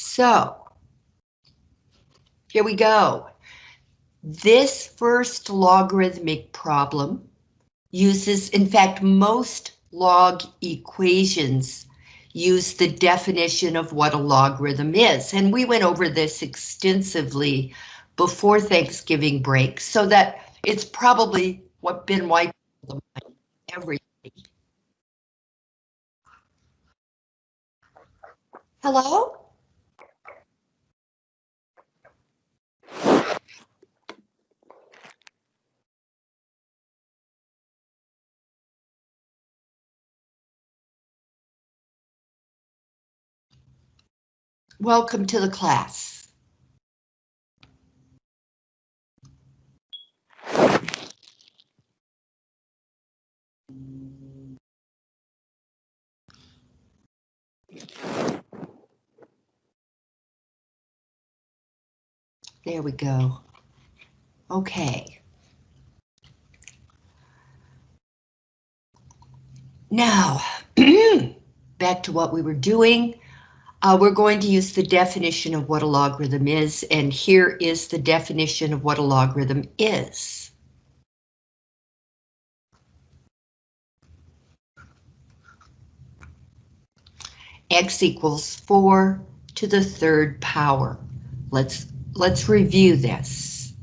So, here we go. This first logarithmic problem uses, in fact, most log equations use the definition of what a logarithm is. And we went over this extensively before Thanksgiving break, so that it's probably what been wiped every Hello? Welcome to the class. There we go. Okay. Now, back to what we were doing. Uh, we're going to use the definition of what a logarithm is, and here is the definition of what a logarithm is. X equals 4 to the third power. Let's, let's review this.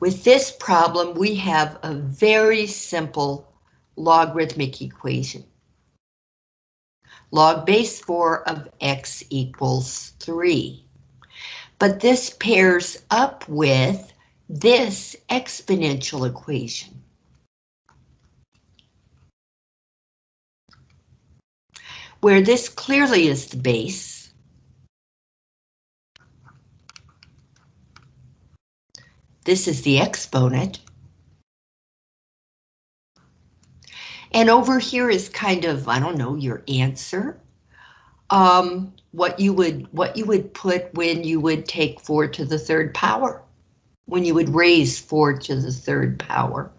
With this problem, we have a very simple logarithmic equation log base 4 of x equals 3. But this pairs up with this exponential equation. Where this clearly is the base. This is the exponent. And over here is kind of, I don't know, your answer. Um, what you would what you would put when you would take 4 to the third power, when you would raise 4 to the third power.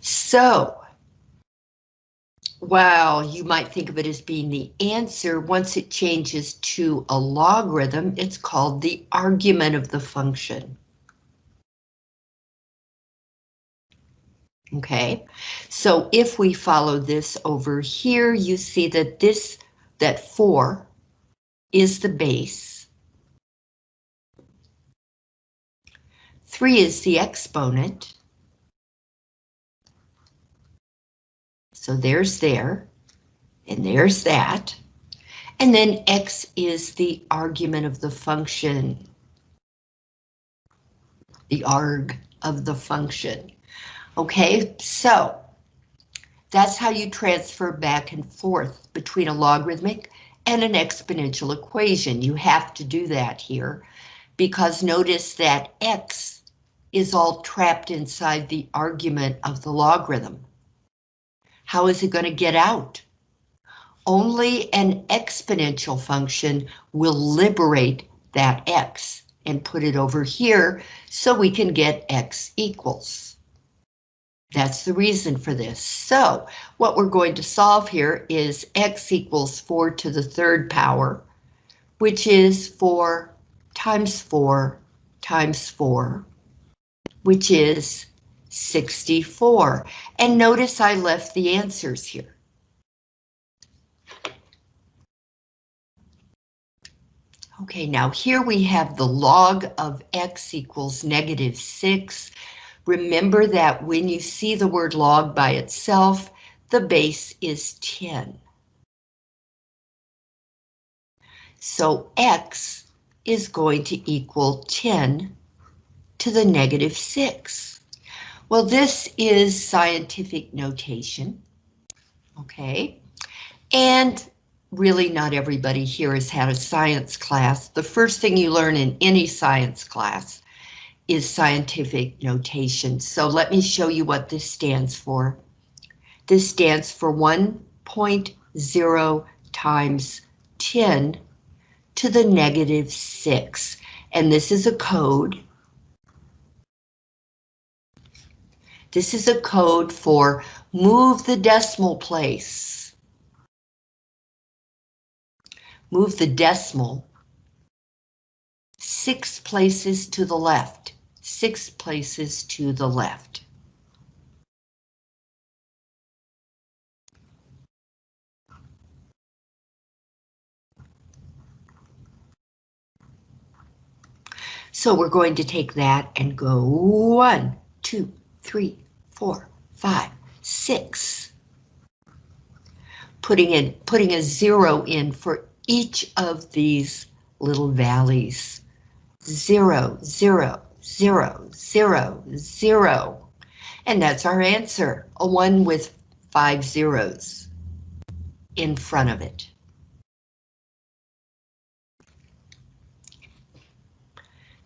So, while you might think of it as being the answer, once it changes to a logarithm, it's called the argument of the function. Okay, so if we follow this over here, you see that this, that 4 is the base. 3 is the exponent. So there's there, and there's that. And then x is the argument of the function. The arg of the function. Okay, so that's how you transfer back and forth between a logarithmic and an exponential equation. You have to do that here because notice that x is all trapped inside the argument of the logarithm. How is it going to get out? Only an exponential function will liberate that x and put it over here so we can get x equals. That's the reason for this. So what we're going to solve here is x equals 4 to the third power, which is 4 times 4 times 4, which is 64. And notice I left the answers here. Okay, now here we have the log of x equals negative 6. Remember that when you see the word log by itself, the base is 10. So x is going to equal 10 to the negative 6. Well, this is scientific notation, okay? And really not everybody here has had a science class. The first thing you learn in any science class is scientific notation. So let me show you what this stands for. This stands for 1.0 times 10 to the negative 6. And this is a code. This is a code for move the decimal place. move the decimal six places to the left, six places to the left. So we're going to take that and go one, two, three, four, five, six. Putting in, putting a zero in for each of these little valleys. Zero, zero, zero, zero, zero. And that's our answer, a one with five zeros in front of it.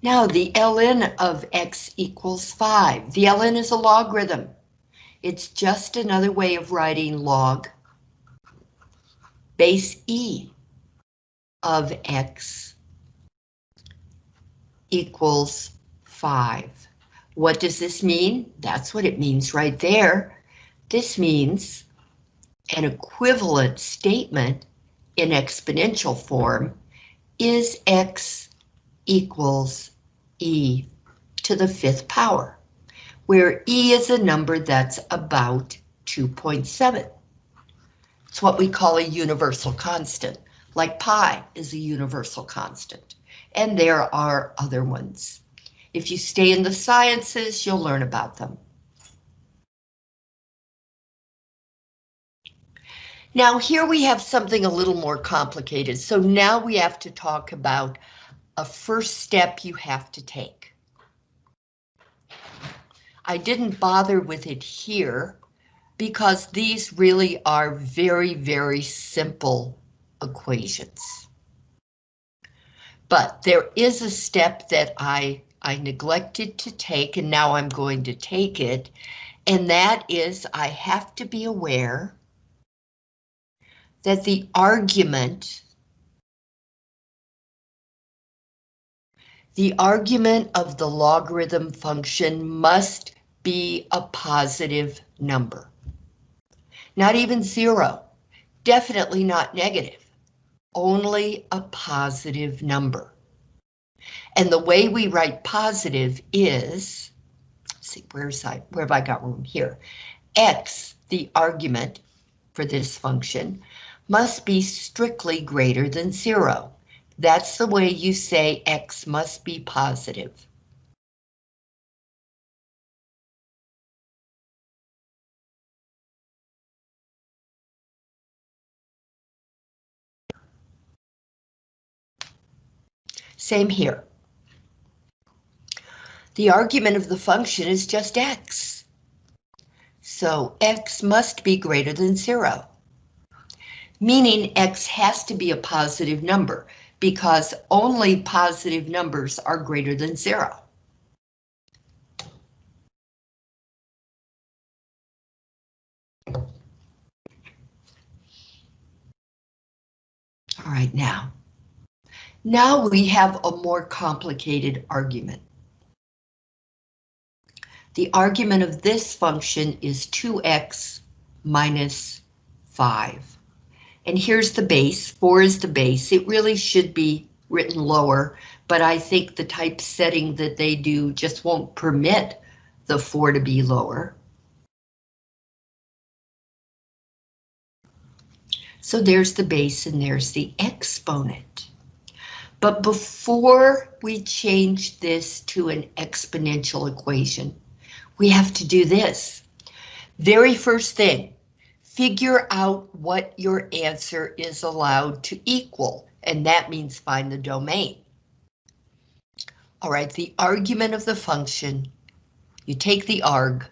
Now the ln of x equals 5. The ln is a logarithm. It's just another way of writing log base e of x equals 5. What does this mean? That's what it means right there. This means an equivalent statement in exponential form is x equals e to the fifth power, where e is a number that's about 2.7. It's what we call a universal constant, like pi is a universal constant, and there are other ones. If you stay in the sciences, you'll learn about them. Now here we have something a little more complicated, so now we have to talk about a first step you have to take. I didn't bother with it here because these really are very, very simple equations. But there is a step that I, I neglected to take and now I'm going to take it, and that is I have to be aware that the argument The argument of the logarithm function must be a positive number. Not even zero, definitely not negative, only a positive number. And the way we write positive is, see, where's I, where have I got room here? X, the argument for this function, must be strictly greater than zero. That's the way you say X must be positive. Same here. The argument of the function is just x. So x must be greater than zero. Meaning x has to be a positive number because only positive numbers are greater than zero. All right, now. Now we have a more complicated argument. The argument of this function is 2x minus 5. And here's the base, four is the base. It really should be written lower, but I think the typesetting that they do just won't permit the four to be lower. So there's the base and there's the exponent. But before we change this to an exponential equation, we have to do this. Very first thing, figure out what your answer is allowed to equal, and that means find the domain. All right, the argument of the function, you take the arg,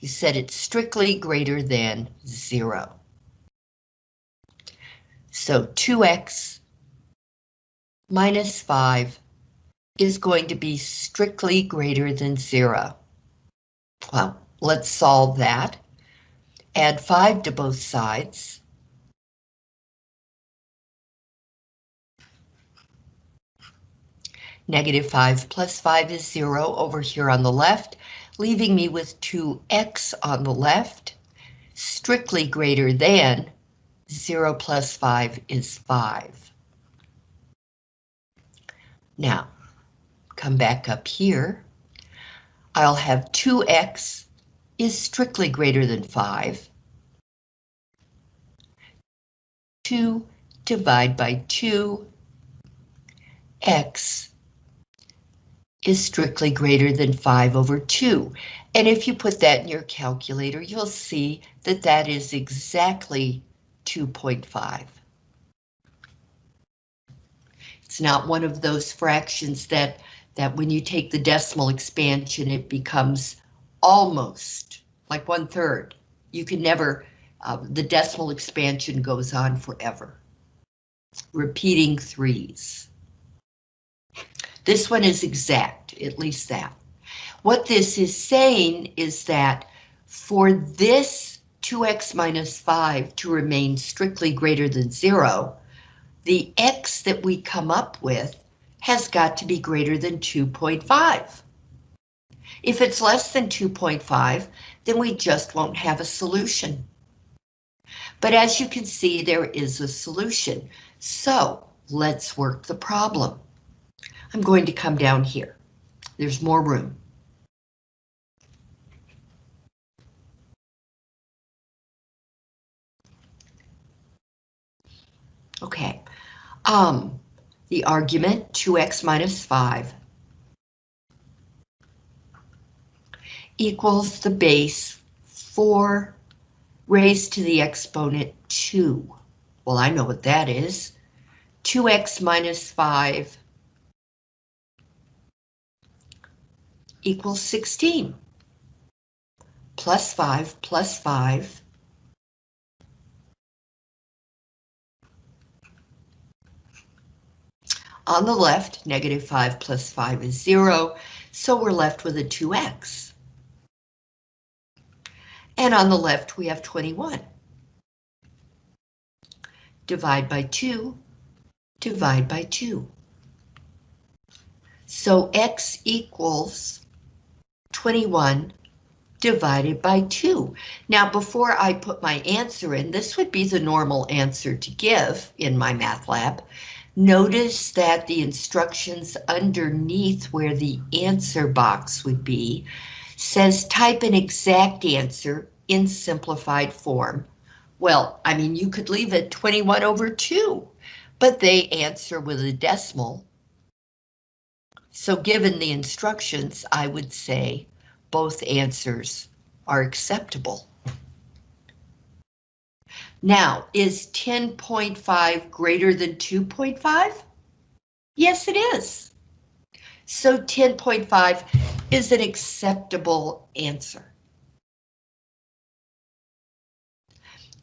you set it strictly greater than zero. So 2x minus 5 is going to be strictly greater than zero. Well, let's solve that. Add 5 to both sides. Negative 5 plus 5 is 0 over here on the left, leaving me with 2x on the left, strictly greater than 0 plus 5 is 5. Now, come back up here. I'll have 2x is strictly greater than 5. 2 divide by 2, x is strictly greater than 5 over 2. And if you put that in your calculator, you'll see that that is exactly 2.5. It's not one of those fractions that, that when you take the decimal expansion, it becomes almost like one third. You can never, uh, the decimal expansion goes on forever. Repeating threes. This one is exact, at least that. What this is saying is that for this 2x minus 5 to remain strictly greater than 0, the x that we come up with has got to be greater than 2.5. If it's less than 2.5, then we just won't have a solution. But as you can see, there is a solution. So let's work the problem. I'm going to come down here. There's more room. Okay, um, the argument 2x minus 5 equals the base 4 raised to the exponent 2. Well, I know what that is. 2x minus 5 equals 16. Plus 5 plus 5 On the left, negative 5 plus 5 is 0, so we're left with a 2x. And on the left, we have 21. Divide by 2, divide by 2. So x equals 21 divided by 2. Now, before I put my answer in, this would be the normal answer to give in MyMathLab. Notice that the instructions underneath where the answer box would be says type an exact answer in simplified form. Well, I mean, you could leave it 21 over 2, but they answer with a decimal. So given the instructions, I would say both answers are acceptable. Now, is 10.5 greater than 2.5? Yes, it is. So 10.5 is an acceptable answer.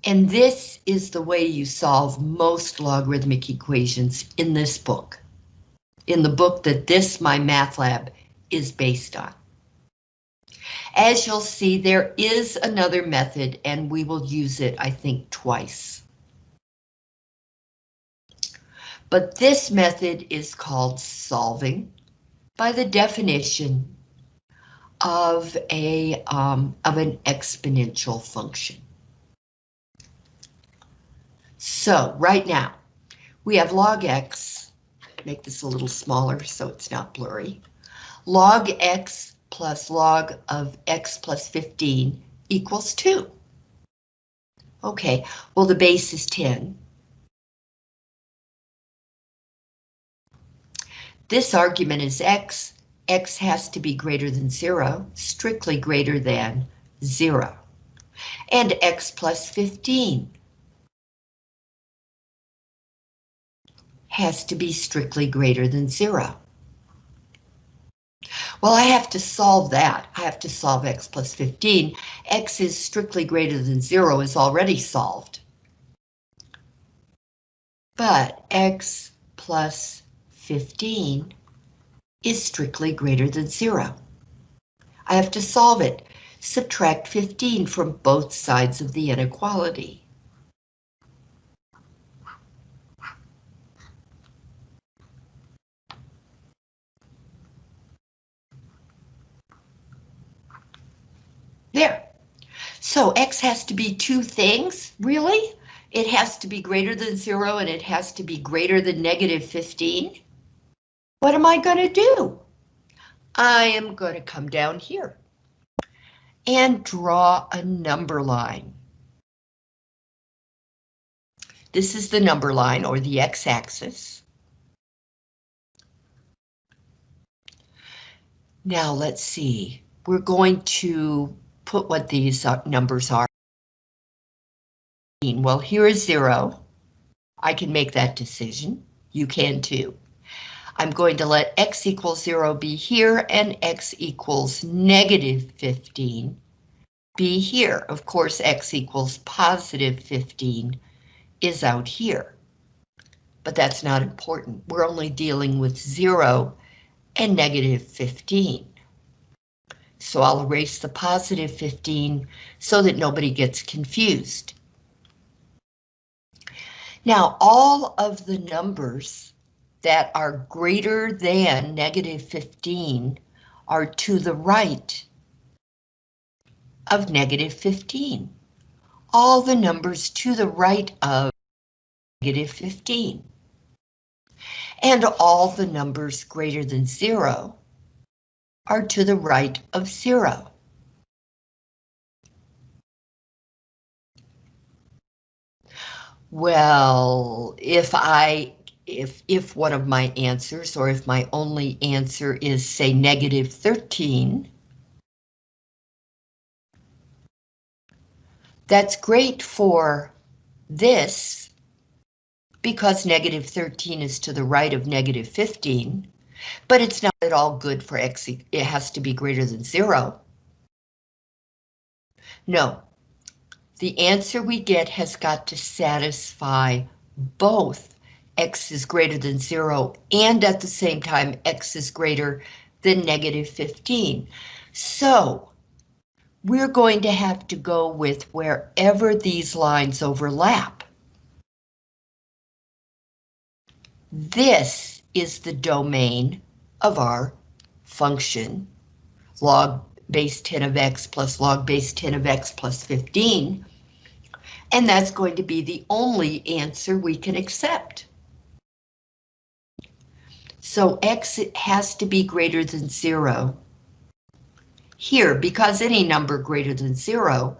And this is the way you solve most logarithmic equations in this book, in the book that this MyMathLab, is based on. As you'll see, there is another method and we will use it, I think, twice. But this method is called solving by the definition of a um, of an exponential function. So right now we have log x, make this a little smaller so it's not blurry. Log x plus log of x plus 15 equals 2. Okay, well the base is 10. This argument is x. x has to be greater than 0, strictly greater than 0. And x plus 15 has to be strictly greater than 0. Well, I have to solve that. I have to solve x plus 15. x is strictly greater than 0 is already solved. But x plus 15 is strictly greater than 0. I have to solve it. Subtract 15 from both sides of the inequality. There. So X has to be two things, really? it has to be greater than zero and it has to be greater than negative 15. What am I going to do? I am going to come down here and draw a number line. This is the number line or the x-axis. Now let's see, we're going to put what these uh, numbers are. Well, here is zero. I can make that decision. You can too. I'm going to let x equals 0 be here and x equals negative 15 be here. Of course, x equals positive 15 is out here. But that's not important. We're only dealing with 0 and negative 15. So I'll erase the positive 15 so that nobody gets confused. Now, all of the numbers that are greater than negative 15 are to the right of negative 15. All the numbers to the right of negative 15. And all the numbers greater than zero are to the right of zero. Well, if I if if one of my answers or if my only answer is say negative 13, that's great for this because negative 13 is to the right of negative 15, but it's not at all good for x, it has to be greater than zero. No, the answer we get has got to satisfy both x is greater than zero and at the same time x is greater than negative 15. So we're going to have to go with wherever these lines overlap. This is the domain of our function, log base 10 of x plus log base 10 of x plus 15, and that's going to be the only answer we can accept. So x has to be greater than zero. Here, because any number greater than zero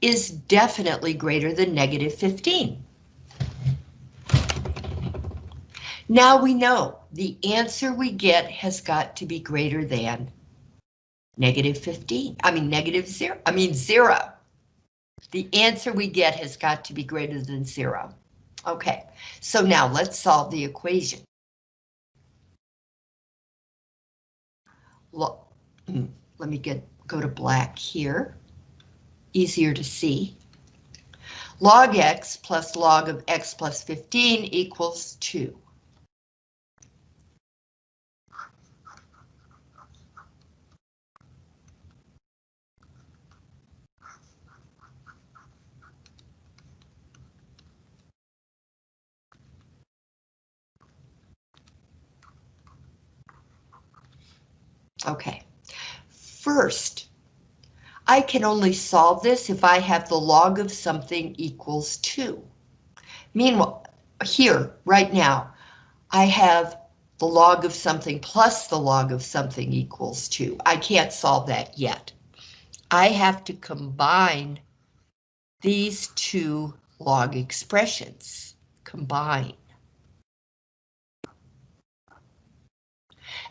is definitely greater than negative 15. Now we know the answer we get has got to be greater than negative 15. I mean negative zero, I mean zero. The answer we get has got to be greater than zero. Okay, so now let's solve the equation. Look, hmm, let me get go to black here. Easier to see. Log x plus log of x plus 15 equals 2. Okay, first, I can only solve this if I have the log of something equals 2. Meanwhile, here, right now, I have the log of something plus the log of something equals 2. I can't solve that yet. I have to combine these two log expressions. Combine.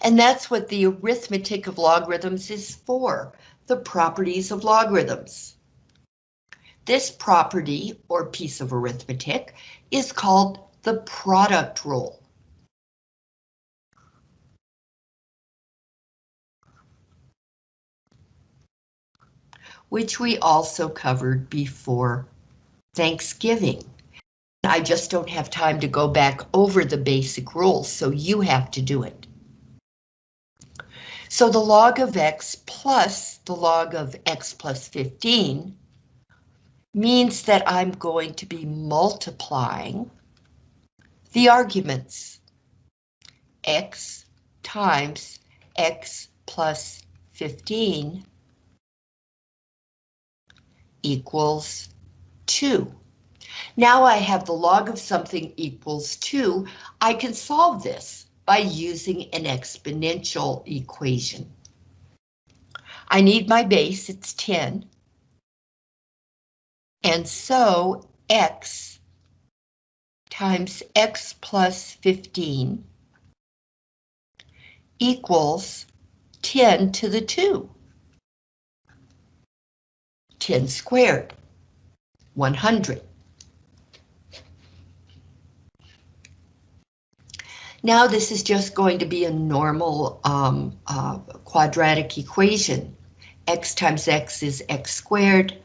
And that's what the arithmetic of logarithms is for, the properties of logarithms. This property, or piece of arithmetic, is called the product rule. which we also covered before Thanksgiving. I just don't have time to go back over the basic rules, so you have to do it. So the log of x plus the log of x plus 15 means that I'm going to be multiplying the arguments. x times x plus 15 equals 2. Now I have the log of something equals 2. I can solve this by using an exponential equation. I need my base, it's 10. And so x times x plus 15 equals 10 to the 2. 10 squared, 100. Now this is just going to be a normal um, uh, quadratic equation. x times x is x squared.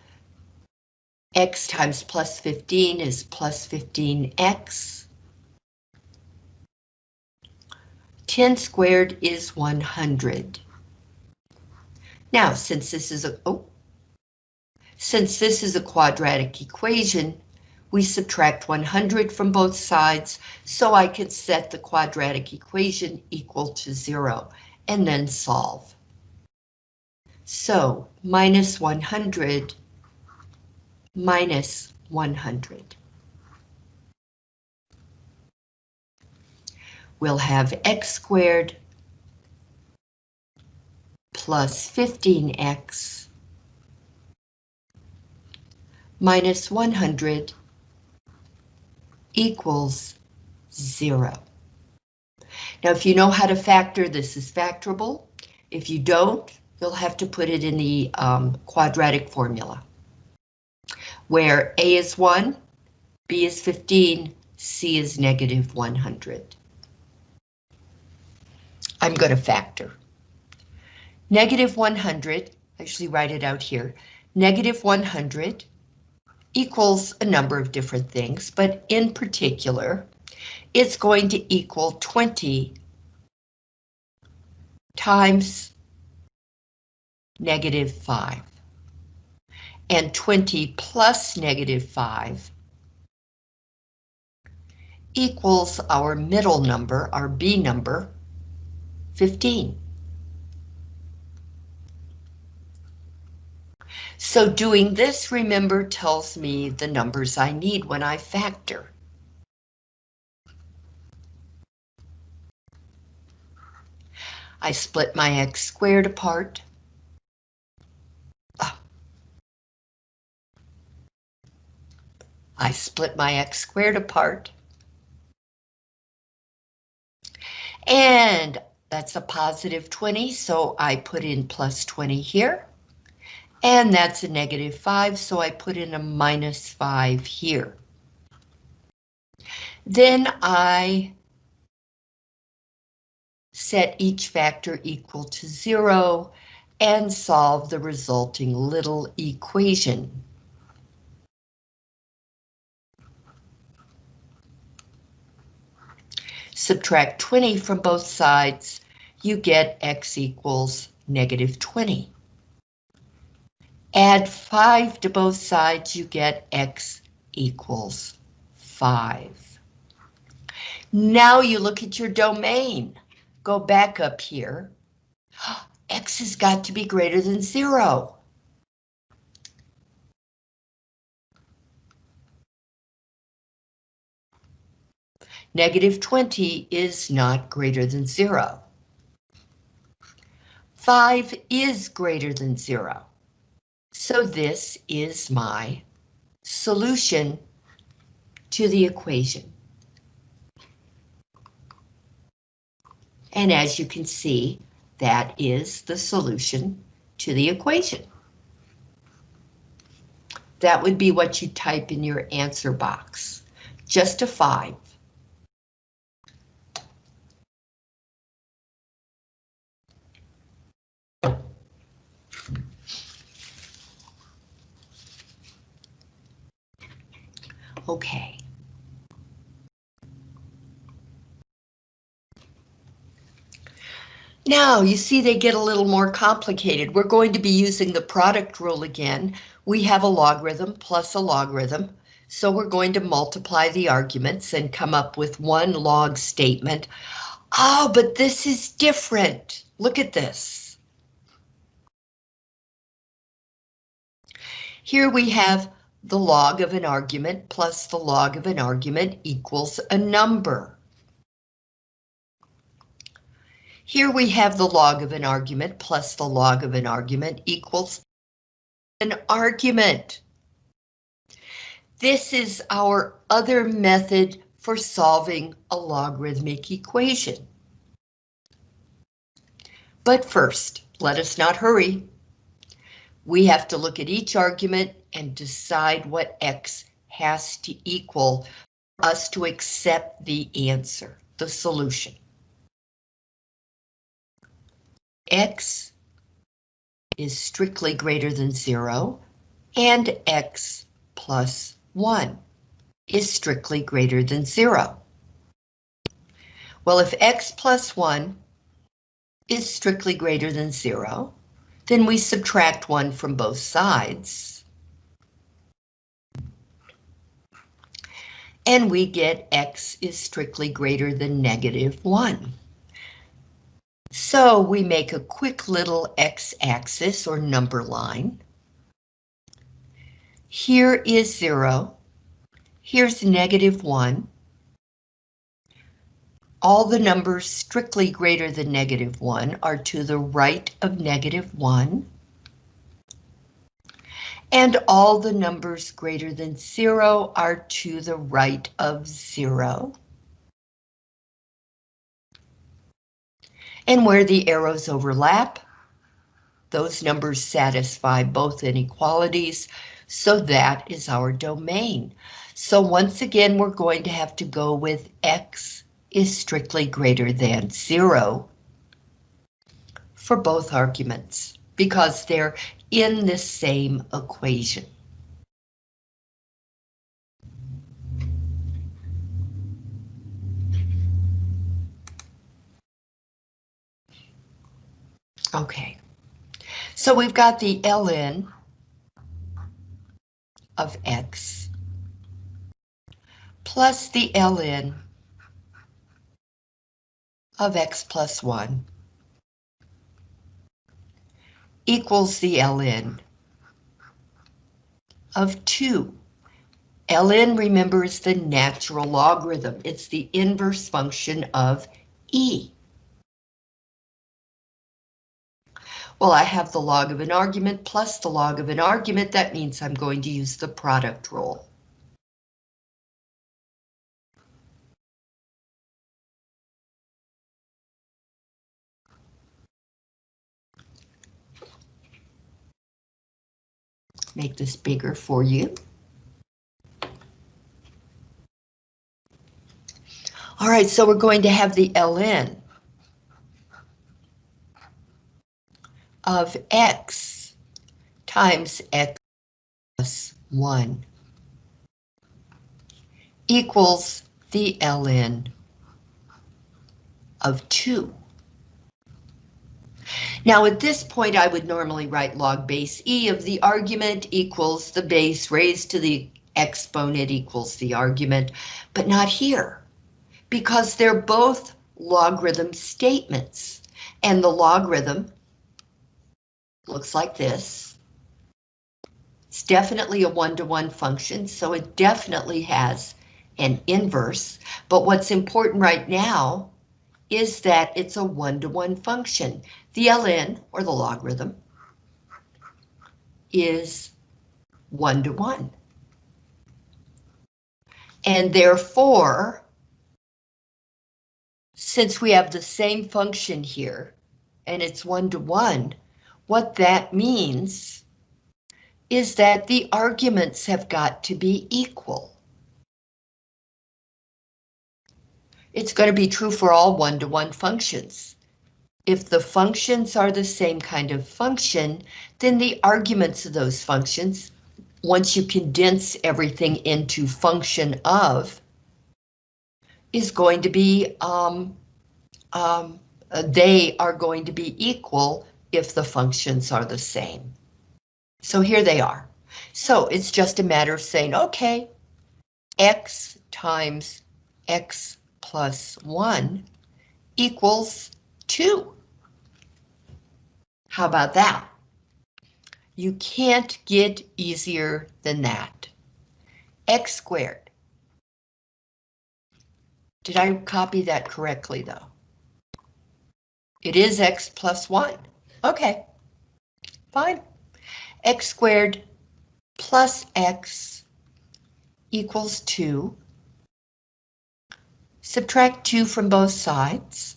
x times plus 15 is plus 15x. 10 squared is 100. Now, since this is a oh, since this is a quadratic equation, we subtract 100 from both sides, so I can set the quadratic equation equal to zero, and then solve. So, minus 100 minus 100. We'll have x squared plus 15x minus 100 equals zero. Now, if you know how to factor, this is factorable. If you don't, you'll have to put it in the um, quadratic formula, where A is 1, B is 15, C is negative 100. I'm going to factor. Negative 100, actually write it out here, negative 100 equals a number of different things, but in particular, it's going to equal 20 times negative 5. And 20 plus negative 5 equals our middle number, our B number, 15. So doing this, remember, tells me the numbers I need when I factor. I split my x squared apart. Ah. I split my x squared apart. And that's a positive 20, so I put in plus 20 here. And that's a negative 5, so I put in a minus 5 here. Then I set each factor equal to 0 and solve the resulting little equation. Subtract 20 from both sides, you get x equals negative 20. Add 5 to both sides, you get x equals 5. Now you look at your domain. Go back up here. X has got to be greater than 0. Negative 20 is not greater than 0. 5 is greater than 0. So this is my solution to the equation. And as you can see, that is the solution to the equation. That would be what you type in your answer box. Just Okay. Now, you see they get a little more complicated. We're going to be using the product rule again. We have a logarithm plus a logarithm, so we're going to multiply the arguments and come up with one log statement. Oh, but this is different. Look at this. Here we have the log of an argument plus the log of an argument equals a number. Here we have the log of an argument plus the log of an argument equals an argument. This is our other method for solving a logarithmic equation. But first, let us not hurry. We have to look at each argument and decide what X has to equal us to accept the answer, the solution. X is strictly greater than zero and X plus one is strictly greater than zero. Well, if X plus one is strictly greater than zero, then we subtract one from both sides. And we get X is strictly greater than negative one. So we make a quick little x-axis or number line. Here is zero. Here's negative one. All the numbers strictly greater than negative 1 are to the right of negative 1. And all the numbers greater than 0 are to the right of 0. And where the arrows overlap, those numbers satisfy both inequalities, so that is our domain. So once again, we're going to have to go with x is strictly greater than zero for both arguments because they're in the same equation. Okay, so we've got the ln of x plus the ln of x plus 1 equals the ln of 2. ln, remember, is the natural logarithm. It's the inverse function of e. Well, I have the log of an argument plus the log of an argument. That means I'm going to use the product rule. Make this bigger for you. All right, so we're going to have the ln of x times x plus 1 equals the ln of 2. Now at this point I would normally write log base e of the argument equals the base raised to the exponent equals the argument, but not here, because they're both logarithm statements, and the logarithm looks like this. It's definitely a one-to-one -one function, so it definitely has an inverse, but what's important right now is that it's a one-to-one -one function. The ln, or the logarithm, is one-to-one. -one. And therefore, since we have the same function here, and it's one-to-one, -one, what that means is that the arguments have got to be equal. It's going to be true for all one-to-one -one functions. If the functions are the same kind of function, then the arguments of those functions, once you condense everything into function of, is going to be, um, um, uh, they are going to be equal if the functions are the same. So here they are. So it's just a matter of saying, okay, x times x plus 1 equals 2. How about that? You can't get easier than that. X squared. Did I copy that correctly though? It is X plus one. Okay, fine. X squared plus X equals two. Subtract two from both sides.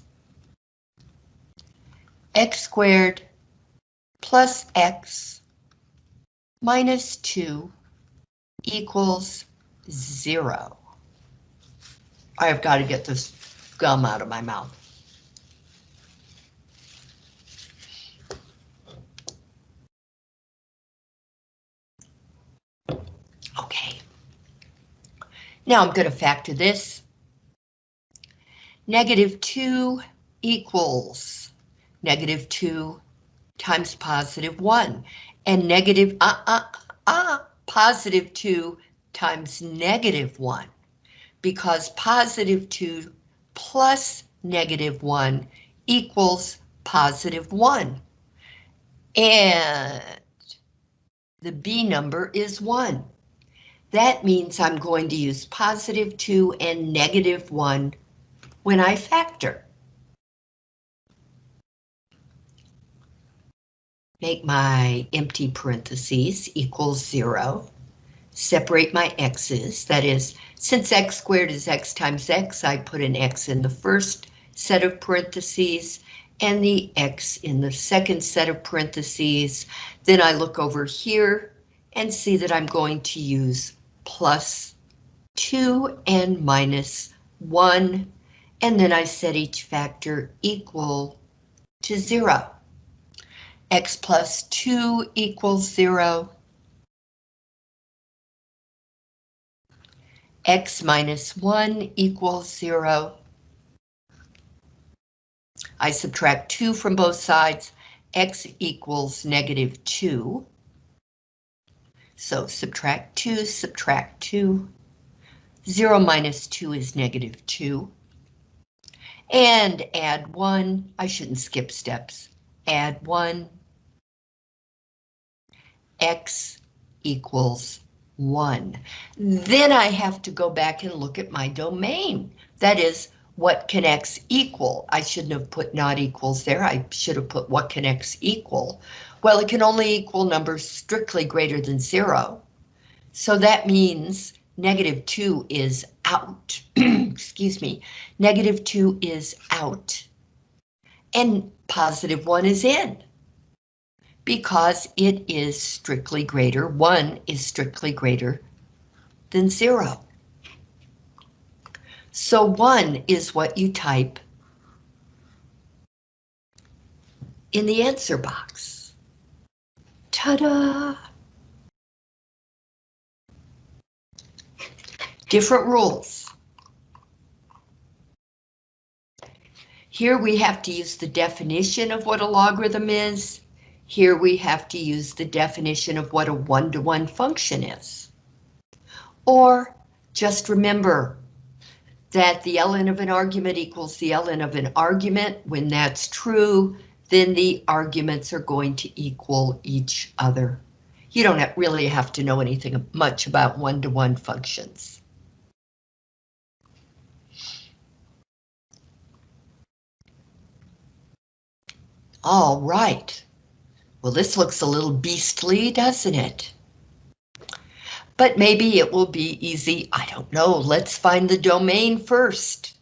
X squared plus X minus 2 equals 0. I've got to get this gum out of my mouth. Okay. Now I'm going to factor this. Negative 2 equals negative 2 times positive 1 and negative, uh, uh, uh, positive 2 times negative 1, because positive 2 plus negative 1 equals positive 1. And the B number is 1. That means I'm going to use positive 2 and negative 1 when I factor. make my empty parentheses equals zero, separate my x's, that is, since x squared is x times x, I put an x in the first set of parentheses and the x in the second set of parentheses. Then I look over here and see that I'm going to use plus 2 and minus 1, and then I set each factor equal to 0 x plus 2 equals 0. x minus 1 equals 0. I subtract 2 from both sides. x equals negative 2. So subtract 2, subtract 2. 0 minus 2 is negative 2. And add 1. I shouldn't skip steps. Add 1 x equals 1. Then I have to go back and look at my domain. That is, what can x equal? I shouldn't have put not equals there. I should have put what can x equal. Well, it can only equal numbers strictly greater than 0. So that means negative 2 is out. Excuse me. Negative 2 is out. And positive 1 is in because it is strictly greater, 1 is strictly greater than 0. So 1 is what you type in the answer box. Ta-da! Different rules. Here we have to use the definition of what a logarithm is here we have to use the definition of what a one-to-one -one function is. Or just remember that the ln of an argument equals the ln of an argument. When that's true, then the arguments are going to equal each other. You don't really have to know anything much about one-to-one -one functions. All right. Well, this looks a little beastly, doesn't it? But maybe it will be easy. I don't know. Let's find the domain first.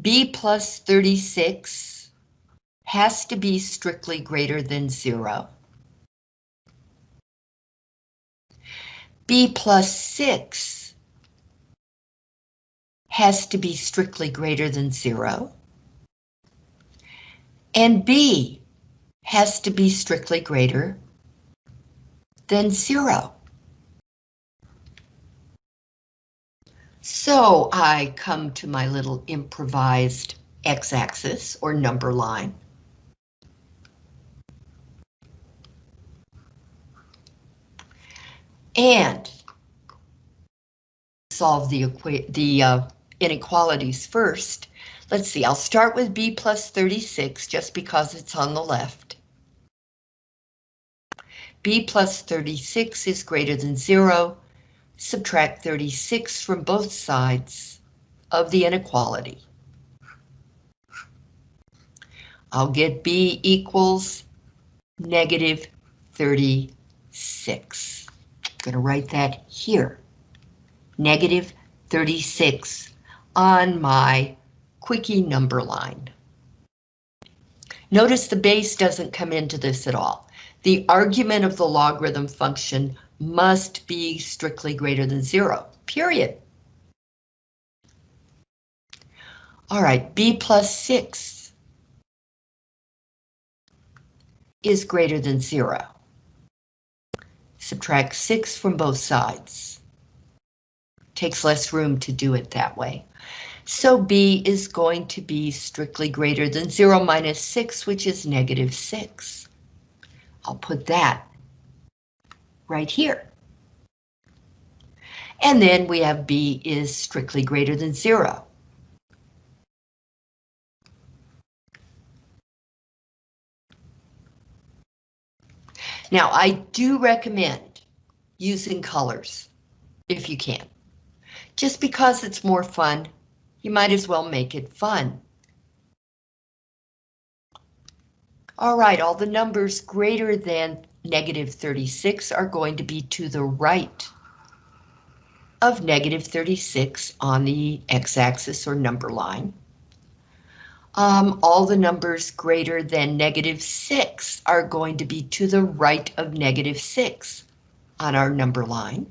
B plus 36 has to be strictly greater than zero. B plus 6 has to be strictly greater than zero. And B has to be strictly greater than zero. So I come to my little improvised x-axis or number line. And solve the, the uh, inequalities first. Let's see, I'll start with b plus 36 just because it's on the left. b plus 36 is greater than 0. Subtract 36 from both sides of the inequality. I'll get b equals negative 36. I'm going to write that here. Negative 36 on my quickie number line. Notice the base doesn't come into this at all. The argument of the logarithm function must be strictly greater than zero, period. All right, b plus 6 is greater than zero. Subtract 6 from both sides. Takes less room to do it that way. So b is going to be strictly greater than 0 minus 6, which is negative 6. I'll put that right here. And then we have b is strictly greater than 0. Now, I do recommend using colors if you can. Just because it's more fun you might as well make it fun. All right, all the numbers greater than negative 36 are going to be to the right of negative 36 on the x-axis or number line. Um, all the numbers greater than negative 6 are going to be to the right of negative 6 on our number line.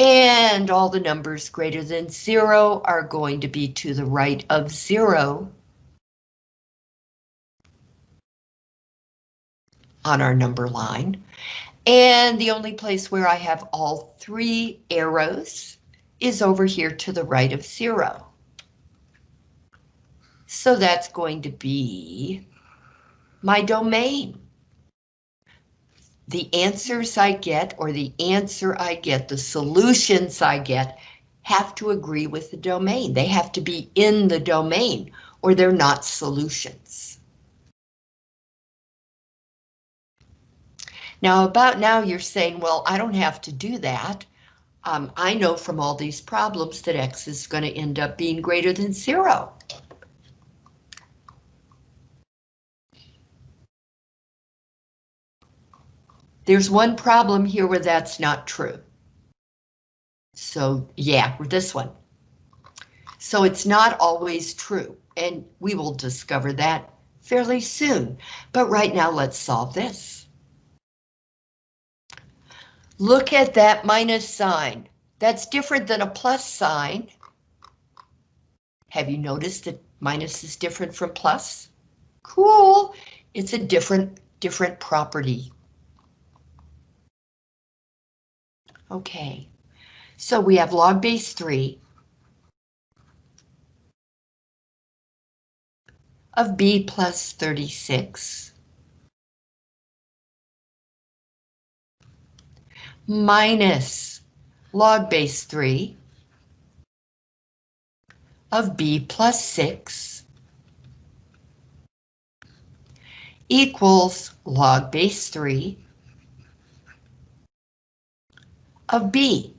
And all the numbers greater than zero are going to be to the right of zero on our number line. And the only place where I have all three arrows is over here to the right of zero. So that's going to be my domain the answers I get or the answer I get, the solutions I get, have to agree with the domain. They have to be in the domain or they're not solutions. Now about now you're saying, well, I don't have to do that. Um, I know from all these problems that X is going to end up being greater than zero. There's one problem here where that's not true. So yeah, with this one. So it's not always true, and we will discover that fairly soon. But right now, let's solve this. Look at that minus sign. That's different than a plus sign. Have you noticed that minus is different from plus? Cool. It's a different, different property. Okay, so we have log base 3 of b plus 36 minus log base 3 of b plus 6 equals log base 3 of B.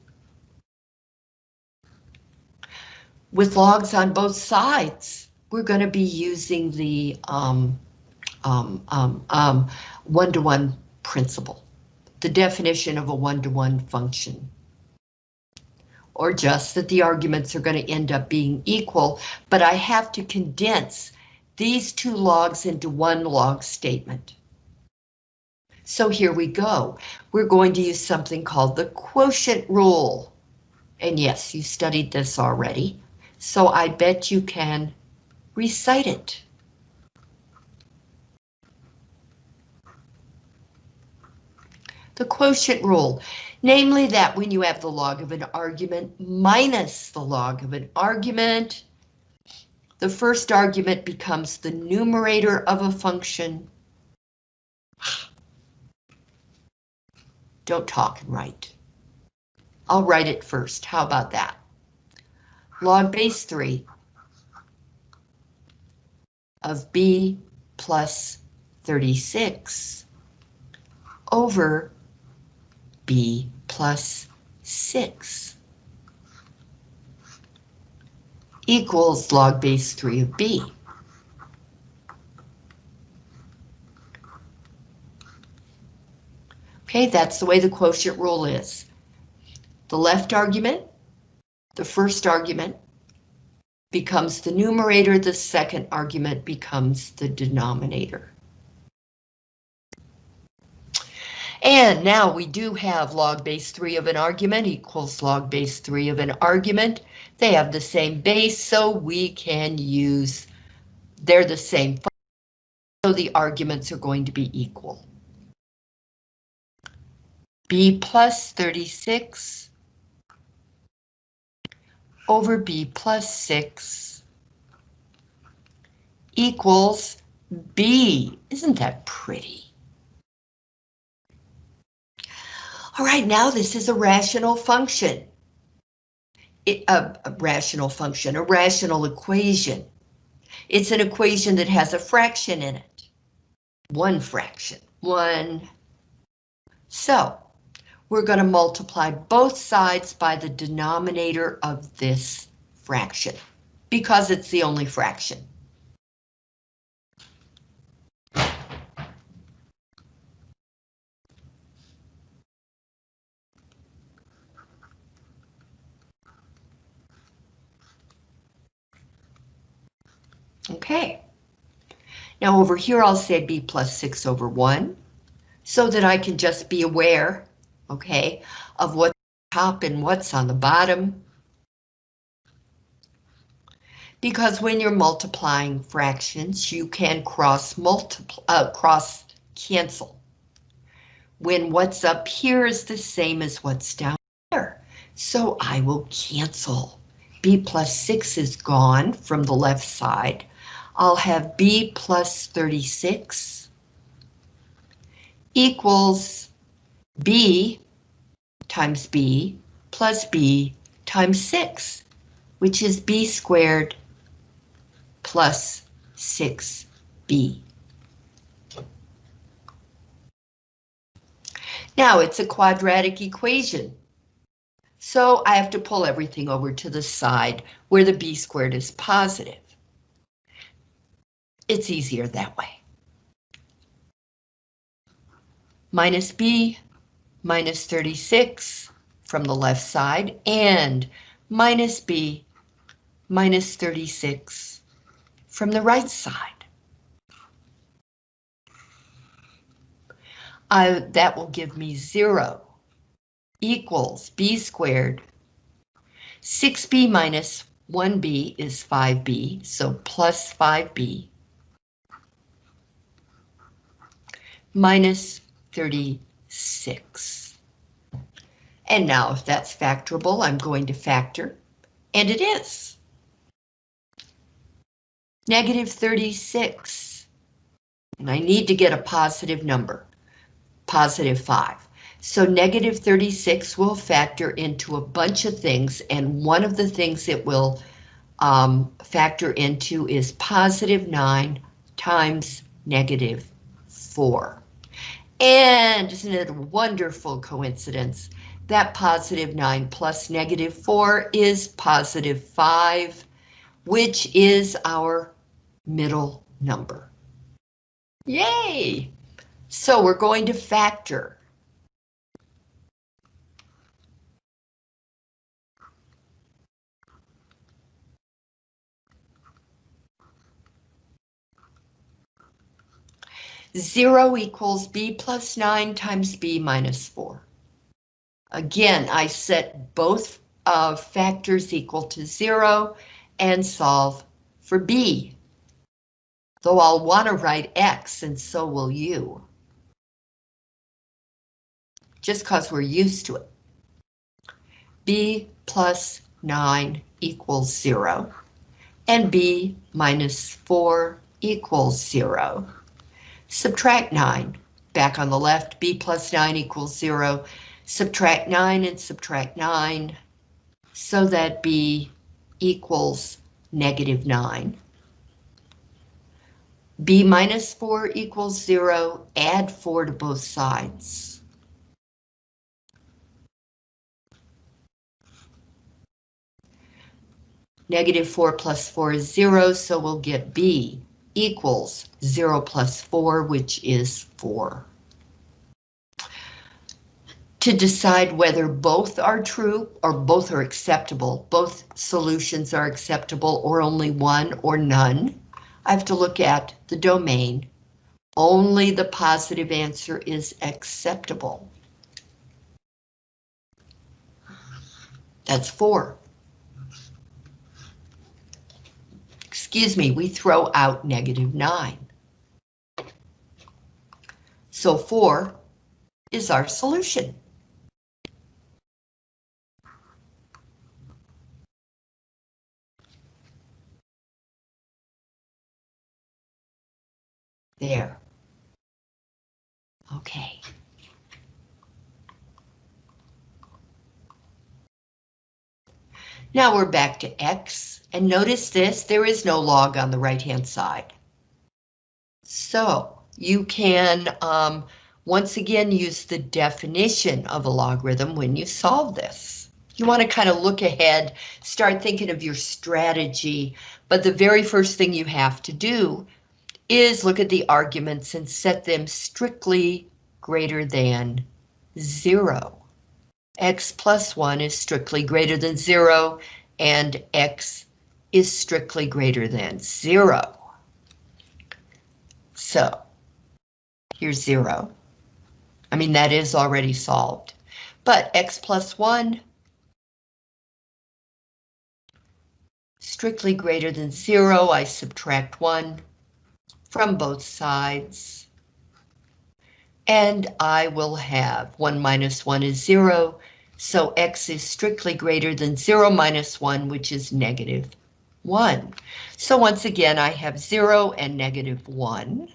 With logs on both sides, we're going to be using the um, um, um, um, one-to-one principle, the definition of a one-to-one -one function. Or just that the arguments are going to end up being equal, but I have to condense these two logs into one log statement. So here we go. We're going to use something called the quotient rule. And yes, you studied this already, so I bet you can recite it. The quotient rule, namely that when you have the log of an argument minus the log of an argument, the first argument becomes the numerator of a function Don't talk and write. I'll write it first. How about that? Log base 3 of b plus 36 over b plus 6 equals log base 3 of b. Okay, that's the way the quotient rule is. The left argument, the first argument, becomes the numerator, the second argument becomes the denominator. And now we do have log base 3 of an argument equals log base 3 of an argument. They have the same base, so we can use, they're the same, so the arguments are going to be equal. B plus 36 over B plus 6 equals B. Isn't that pretty? All right, now this is a rational function. It, a, a rational function, a rational equation. It's an equation that has a fraction in it. One fraction, one. So, we're going to multiply both sides by the denominator of this fraction, because it's the only fraction. Okay. Now over here I'll say b plus 6 over 1, so that I can just be aware, okay, of what's top and what's on the bottom. Because when you're multiplying fractions, you can cross multiply, uh, cross cancel. When what's up here is the same as what's down there. So I will cancel. b plus 6 is gone from the left side. I'll have b plus 36 equals b times b plus b times 6, which is b squared plus 6b. Now it's a quadratic equation. So I have to pull everything over to the side where the b squared is positive. It's easier that way. Minus b minus 36 from the left side and minus b minus 36 from the right side. I, that will give me 0 equals b squared. 6b minus 1b is 5b, so plus 5b minus 36. And now if that's factorable, I'm going to factor, and it is. Negative 36. And I need to get a positive number, positive 5. So negative 36 will factor into a bunch of things, and one of the things it will um, factor into is positive 9 times negative 4. And isn't it a wonderful coincidence that positive 9 plus negative 4 is positive 5, which is our middle number. Yay! So we're going to factor Zero equals b plus nine times b minus four. Again, I set both uh, factors equal to zero and solve for b. Though I'll want to write x and so will you. Just because we're used to it. b plus 9 equals 0, and b minus 4 equals 0 subtract 9. Back on the left, b plus 9 equals 0. Subtract 9 and subtract 9 so that b equals negative 9. b minus 4 equals 0, add 4 to both sides. Negative 4 plus 4 is 0, so we'll get b equals 0 plus 4, which is 4. To decide whether both are true or both are acceptable, both solutions are acceptable or only one or none, I have to look at the domain. Only the positive answer is acceptable. That's 4. Excuse me, we throw out negative 9. So 4 is our solution. There. Okay. Now we're back to X, and notice this, there is no log on the right-hand side. So you can, um, once again, use the definition of a logarithm when you solve this. You want to kind of look ahead, start thinking of your strategy, but the very first thing you have to do is look at the arguments and set them strictly greater than zero x plus 1 is strictly greater than 0, and x is strictly greater than 0. So, here's 0. I mean, that is already solved. But x plus 1 strictly greater than 0, I subtract 1 from both sides and I will have 1 minus 1 is 0, so x is strictly greater than 0 minus 1, which is negative 1. So once again, I have 0 and negative 1.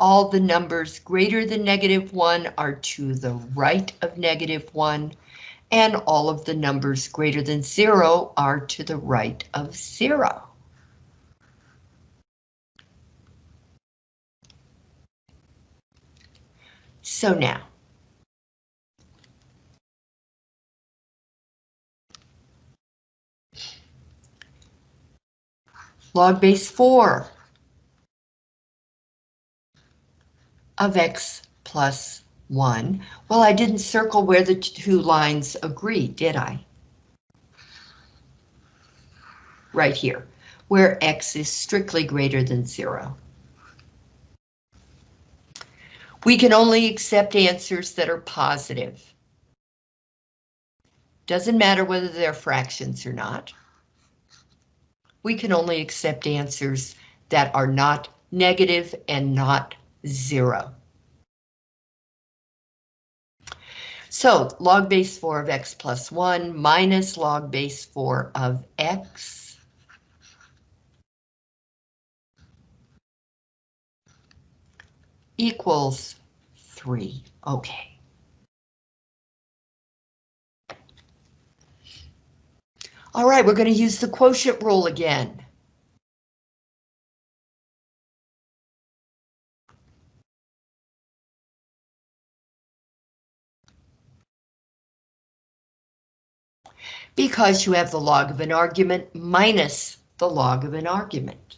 All the numbers greater than negative 1 are to the right of negative 1, and all of the numbers greater than 0 are to the right of 0. So now, log base 4 of x plus 1. Well, I didn't circle where the two lines agree, did I? Right here, where x is strictly greater than 0. We can only accept answers that are positive. Doesn't matter whether they're fractions or not. We can only accept answers that are not negative and not zero. So log base 4 of x plus 1 minus log base 4 of x equals 3. Okay. All right, we're going to use the quotient rule again. Because you have the log of an argument minus the log of an argument.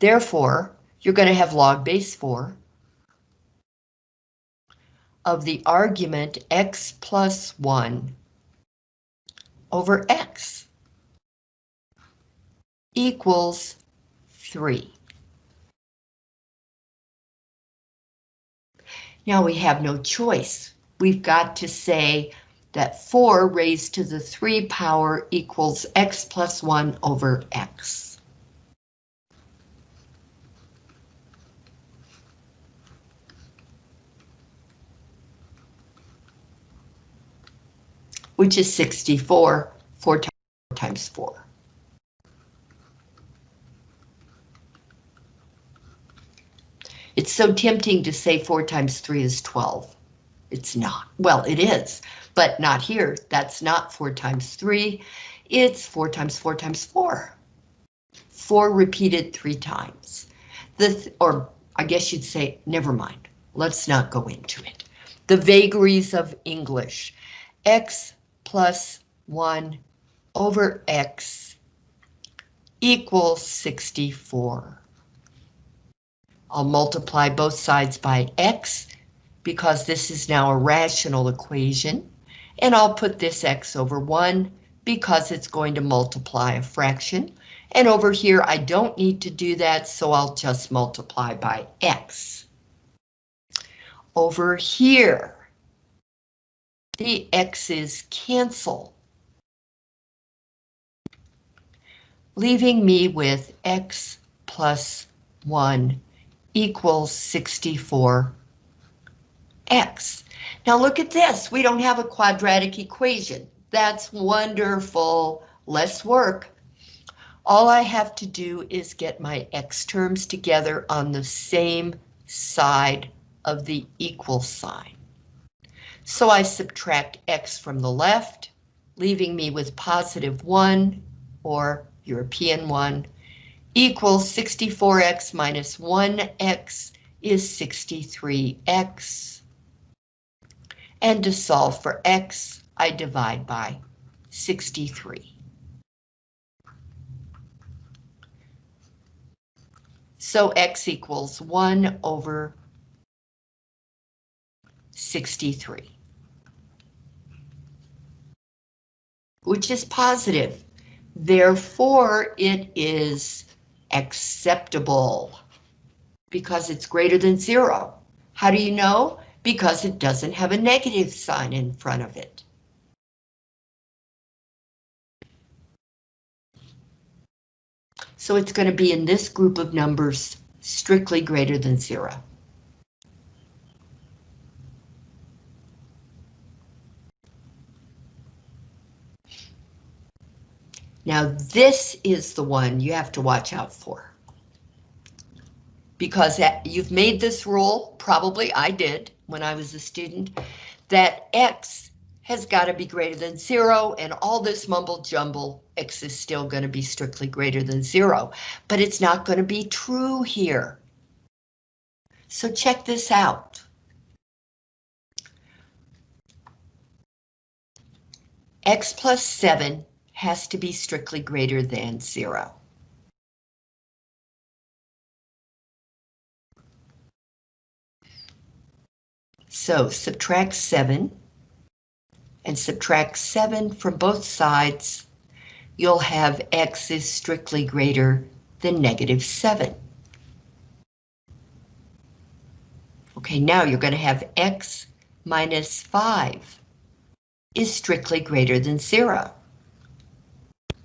Therefore, you're going to have log base 4 of the argument x plus 1 over x equals 3. Now we have no choice. We've got to say that 4 raised to the 3 power equals x plus 1 over x. which is 64, 4 times 4. It's so tempting to say 4 times 3 is 12. It's not. Well, it is, but not here. That's not 4 times 3. It's 4 times 4 times 4. 4 repeated three times. The th or I guess you'd say, never mind, let's not go into it. The vagaries of English. x plus 1 over x equals 64. I'll multiply both sides by x because this is now a rational equation, and I'll put this x over 1 because it's going to multiply a fraction. And over here, I don't need to do that, so I'll just multiply by x. Over here, the x's cancel, leaving me with x plus 1 equals 64x. Now look at this, we don't have a quadratic equation. That's wonderful, less work. All I have to do is get my x terms together on the same side of the equal sign. So I subtract x from the left, leaving me with positive 1, or European 1, equals 64x minus 1x is 63x. And to solve for x, I divide by 63. So x equals 1 over 63. Which is positive. Therefore, it is acceptable because it's greater than zero. How do you know? Because it doesn't have a negative sign in front of it. So it's going to be in this group of numbers strictly greater than zero. Now this is the one you have to watch out for. Because you've made this rule, probably I did when I was a student, that X has got to be greater than zero and all this mumble jumble, X is still going to be strictly greater than zero, but it's not going to be true here. So check this out. X plus seven has to be strictly greater than zero. So subtract 7 and subtract 7 from both sides, you'll have x is strictly greater than negative 7. Okay, now you're going to have x minus 5 is strictly greater than 0.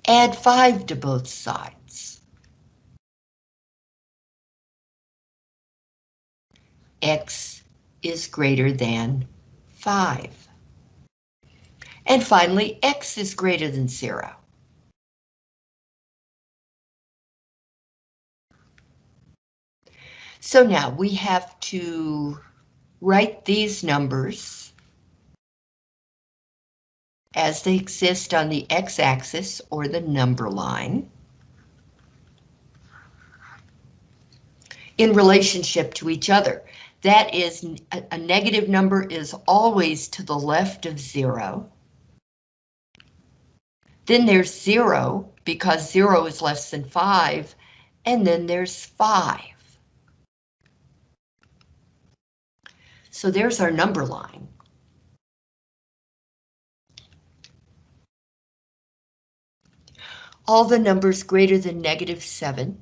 Add 5 to both sides. x is greater than 5. And finally, x is greater than zero. So now we have to write these numbers as they exist on the x-axis or the number line in relationship to each other. That is, a negative number is always to the left of zero. Then there's zero, because zero is less than five, and then there's five. So there's our number line. All the numbers greater than negative 7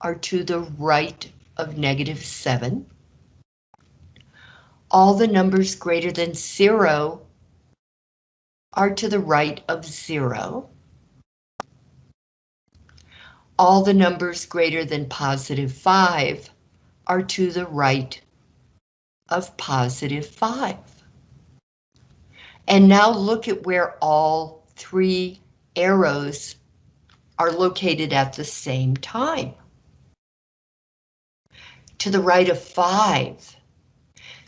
are to the right of negative 7. All the numbers greater than 0 are to the right of zero. All the numbers greater than positive 5 are to the right of positive 5. And now look at where all three arrows are located at the same time. To the right of 5.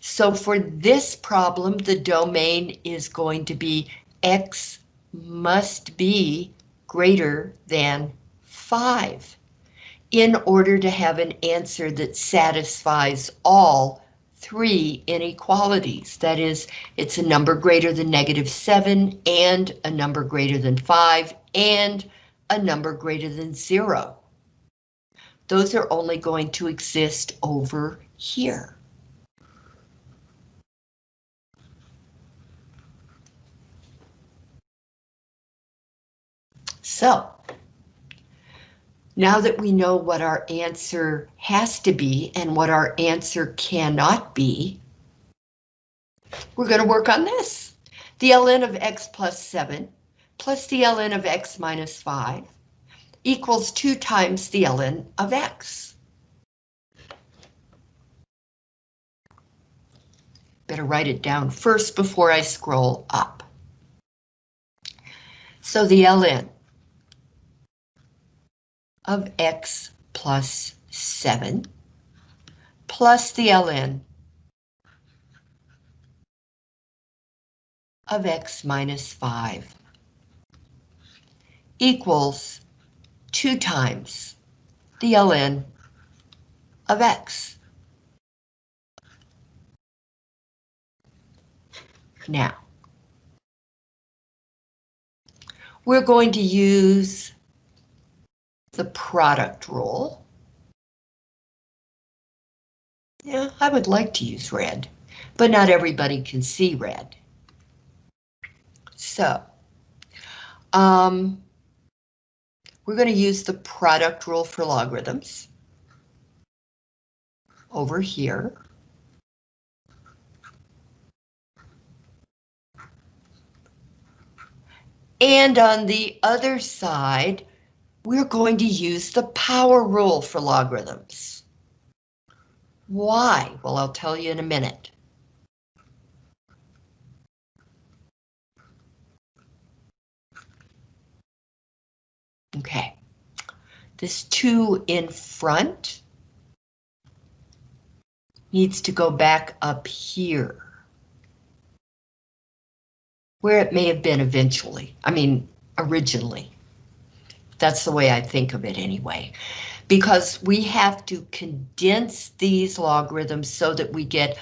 So for this problem, the domain is going to be x must be greater than 5. in order to have an answer that satisfies all three inequalities. That is, it's a number greater than negative 7 and a number greater than 5 and a number greater than 0. Those are only going to exist over here. So, now that we know what our answer has to be and what our answer cannot be, we're going to work on this. The ln of x plus 7 plus the ln of x minus 5 equals 2 times the ln of x. Better write it down first before I scroll up. So the ln of x plus 7 plus the ln of x minus 5 equals 2 times the ln of x. Now, we're going to use the product rule. Yeah, I would like to use red, but not everybody can see red. So, um, we're going to use the product rule for logarithms over here. And on the other side, we're going to use the power rule for logarithms. Why? Well, I'll tell you in a minute. Okay, this 2 in front needs to go back up here. Where it may have been eventually, I mean, originally. That's the way I think of it anyway. Because we have to condense these logarithms so that we get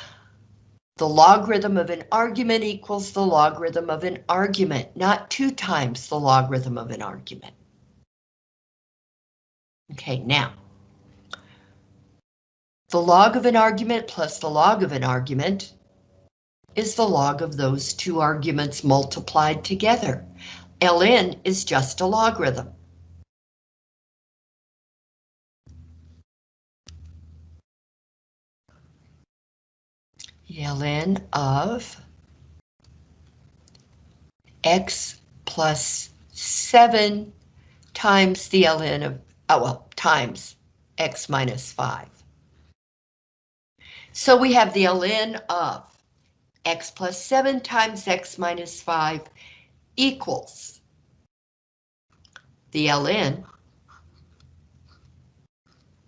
the logarithm of an argument equals the logarithm of an argument, not two times the logarithm of an argument. Okay, now. The log of an argument plus the log of an argument is the log of those two arguments multiplied together. ln is just a logarithm. ln of x plus 7 times the ln of, oh well, times x minus 5. So we have the ln of x plus 7 times x minus 5 equals the ln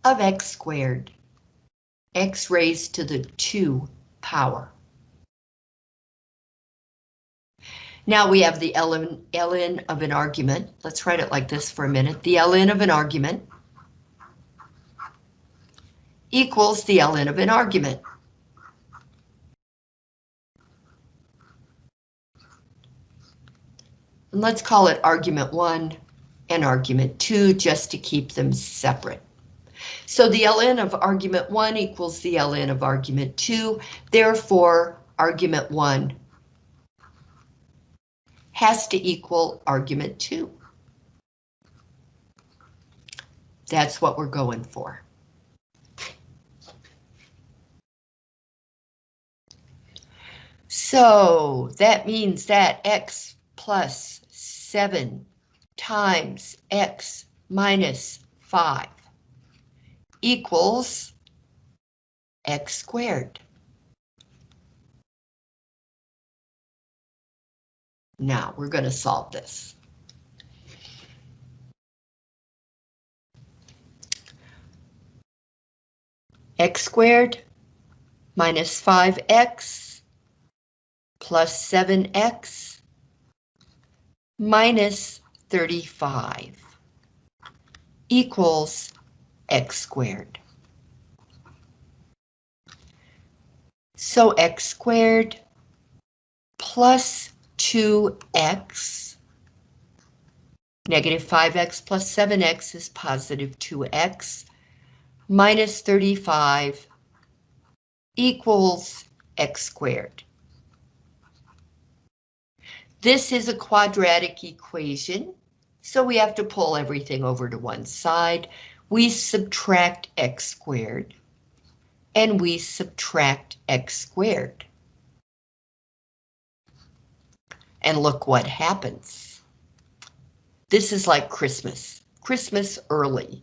of x squared, x raised to the 2 power. Now we have the ln, ln of an argument. Let's write it like this for a minute. The ln of an argument equals the ln of an argument. And let's call it argument 1 and argument 2 just to keep them separate. So the ln of argument 1 equals the ln of argument 2, therefore argument 1 has to equal argument 2. That's what we're going for. So that means that x plus 7 times x minus 5 equals x squared. Now we're going to solve this. x squared minus 5x plus 7x minus 35 equals x squared. So x squared plus 2x, negative 5x plus 7x is positive 2x, minus 35 equals x squared. This is a quadratic equation, so we have to pull everything over to one side. We subtract x squared, and we subtract x squared. And look what happens. This is like Christmas, Christmas early.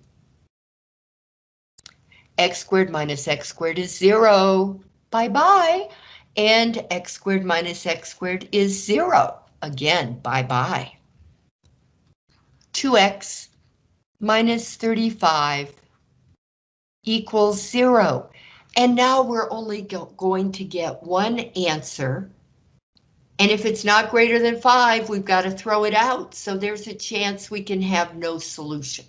x squared minus x squared is zero, bye-bye. And x squared minus x squared is zero. Again, bye-bye. 2x minus 35 equals zero. And now we're only go going to get one answer. And if it's not greater than five, we've got to throw it out. So there's a chance we can have no solution.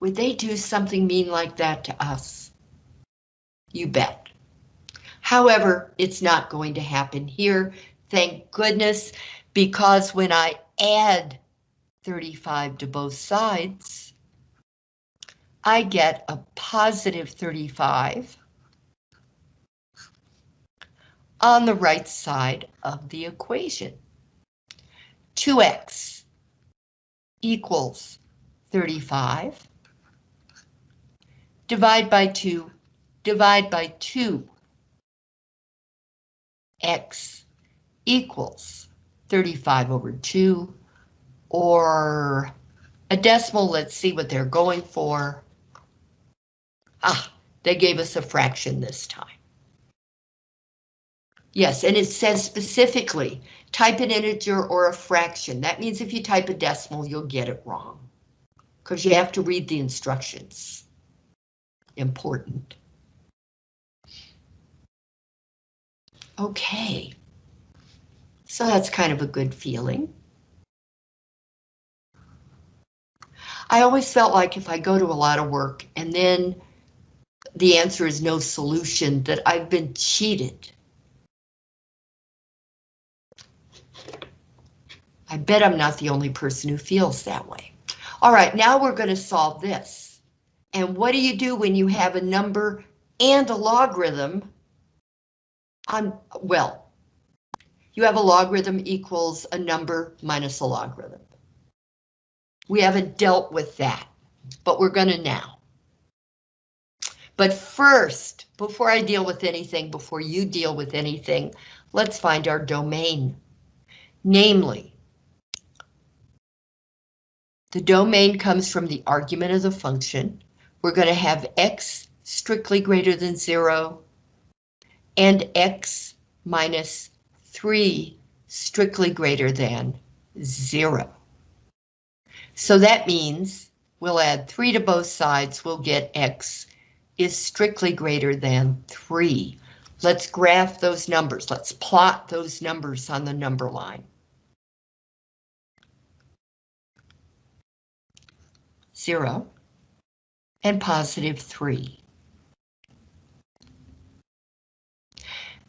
Would they do something mean like that to us? You bet. However, it's not going to happen here Thank goodness, because when I add 35 to both sides, I get a positive 35 on the right side of the equation. 2x equals 35. Divide by 2, divide by 2. x equals 35 over 2, or a decimal, let's see what they're going for. Ah, they gave us a fraction this time. Yes, and it says specifically, type an integer or a fraction. That means if you type a decimal, you'll get it wrong. Because you have to read the instructions. Important. Okay. So that's kind of a good feeling. I always felt like if I go to a lot of work and then the answer is no solution, that I've been cheated. I bet I'm not the only person who feels that way. All right, now we're going to solve this. And what do you do when you have a number and a logarithm on, well, you have a logarithm equals a number minus a logarithm. We haven't dealt with that, but we're going to now. But first, before I deal with anything, before you deal with anything, let's find our domain. Namely, the domain comes from the argument of the function. We're going to have x strictly greater than zero and x minus 3 strictly greater than 0. So that means we'll add 3 to both sides, we'll get x is strictly greater than 3. Let's graph those numbers. Let's plot those numbers on the number line. Zero and positive three.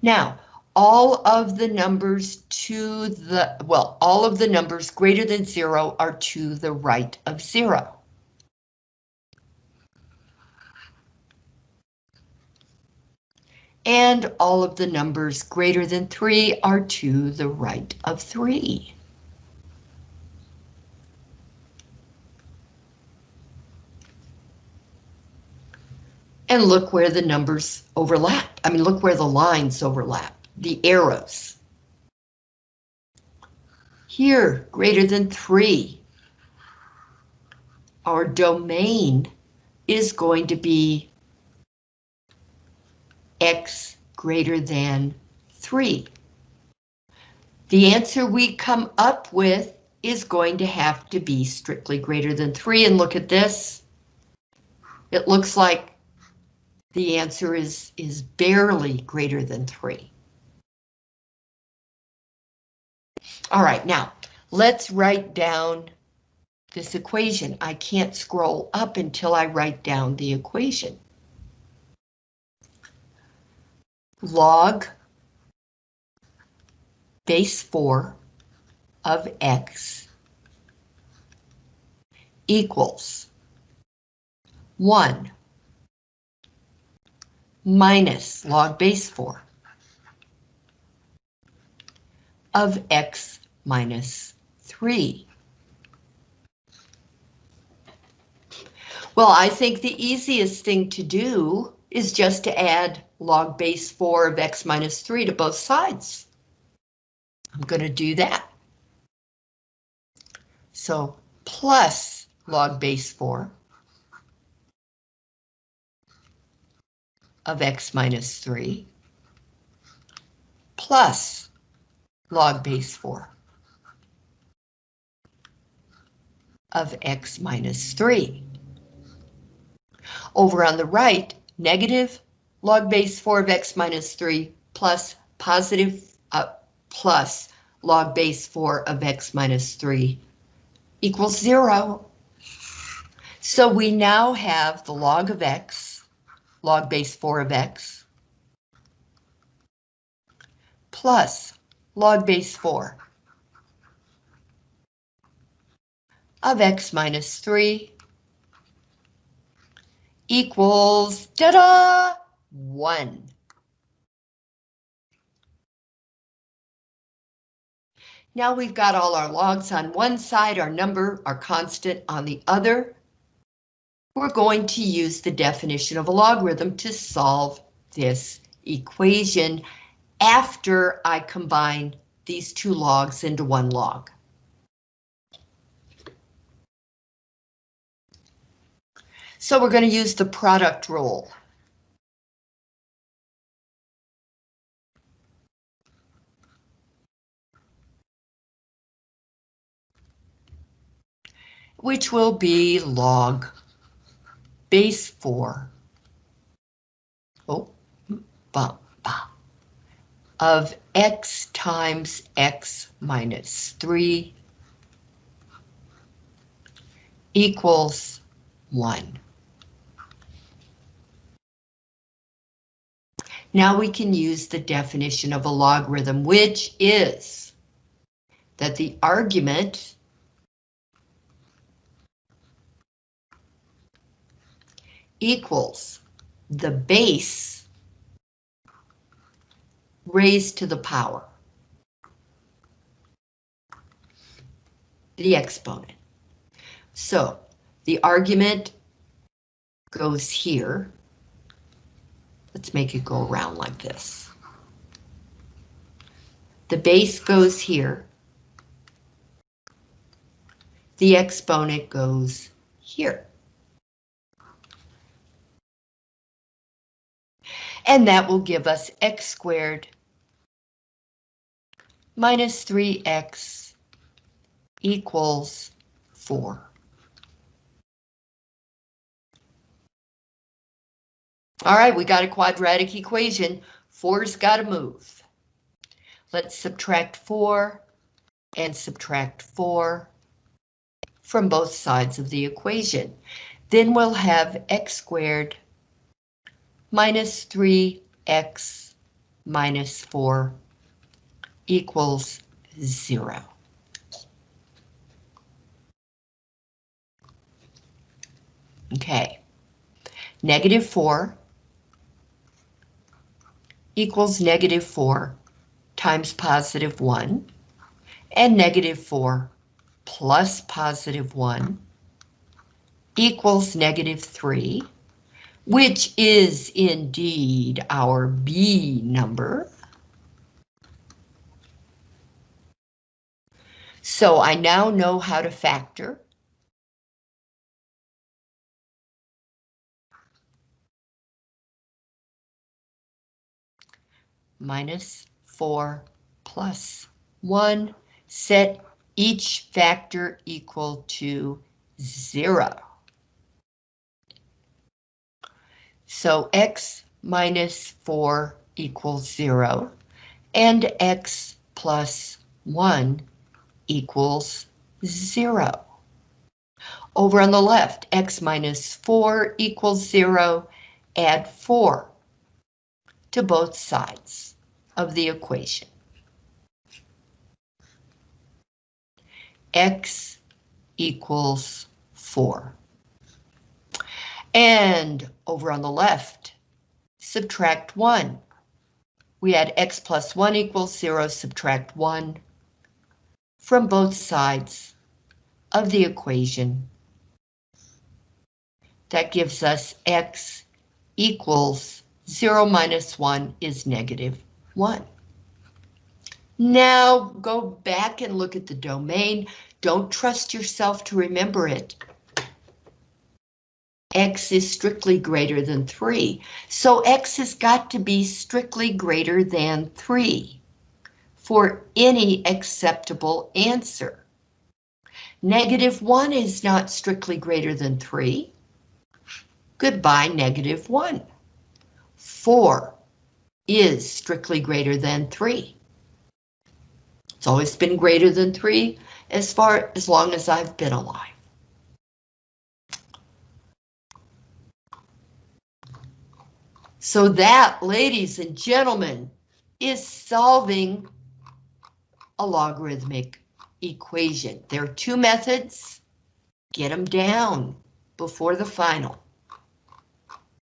Now, all of the numbers to the, well, all of the numbers greater than zero are to the right of zero. And all of the numbers greater than three are to the right of three. And look where the numbers overlap. I mean, look where the lines overlap the arrows. Here, greater than three. Our domain is going to be x greater than 3. The answer we come up with is going to have to be strictly greater than 3, and look at this. It looks like the answer is, is barely greater than 3. All right, now let's write down this equation. I can't scroll up until I write down the equation. Log base 4 of x equals 1 minus log base 4 of x minus 3. Well, I think the easiest thing to do is just to add log base 4 of x minus 3 to both sides. I'm going to do that. So plus log base 4 of x minus 3 plus log base 4 of x minus 3. Over on the right, negative log base 4 of x minus 3 plus positive uh, plus log base 4 of x minus 3 equals 0. So we now have the log of x, log base 4 of x, plus log base 4 of x minus 3 equals, ta-da, 1. Now we've got all our logs on one side, our number, our constant on the other. We're going to use the definition of a logarithm to solve this equation after I combine these two logs into one log. So we're going to use the product rule. which will be log base 4 oh, bah, bah, of x times x minus 3 equals 1. Now we can use the definition of a logarithm, which is that the argument equals the base raised to the power, the exponent. So the argument goes here. Let's make it go around like this. The base goes here. The exponent goes here. And that will give us x squared minus 3x equals 4. All right, we got a quadratic equation. Four's got to move. Let's subtract 4 and subtract 4 from both sides of the equation. Then we'll have x squared minus 3x minus 4 equals 0. Okay, negative 4 equals negative 4 times positive 1, and negative 4 plus positive 1 equals negative 3 which is indeed our B number. So I now know how to factor. Minus 4 plus 1, set each factor equal to 0. So x minus 4 equals 0, and x plus 1 equals 0. Over on the left, x minus 4 equals 0, add 4 to both sides of the equation. x equals 4. And over on the left, subtract 1. We add x plus 1 equals 0, subtract 1 from both sides of the equation. That gives us x equals 0 minus 1 is negative 1. Now go back and look at the domain. Don't trust yourself to remember it. X is strictly greater than 3, so X has got to be strictly greater than 3 for any acceptable answer. Negative 1 is not strictly greater than 3. Goodbye, negative 1. 4 is strictly greater than 3. It's always been greater than 3 as far as long as I've been alive. So that, ladies and gentlemen, is solving a logarithmic equation. There are two methods. Get them down before the final.